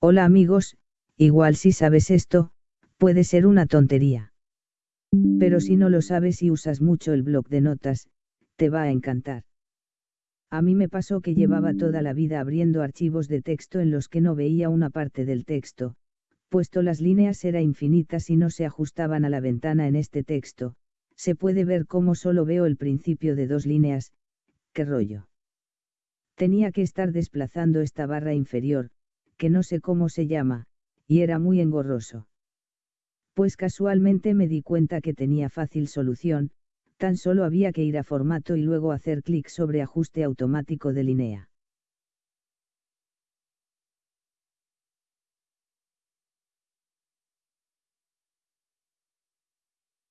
Hola amigos, igual si sabes esto, puede ser una tontería. Pero si no lo sabes y usas mucho el blog de notas, te va a encantar. A mí me pasó que llevaba toda la vida abriendo archivos de texto en los que no veía una parte del texto, puesto las líneas eran infinitas y no se ajustaban a la ventana en este texto, se puede ver cómo solo veo el principio de dos líneas, qué rollo. Tenía que estar desplazando esta barra inferior, que no sé cómo se llama, y era muy engorroso. Pues casualmente me di cuenta que tenía fácil solución, tan solo había que ir a formato y luego hacer clic sobre ajuste automático de línea.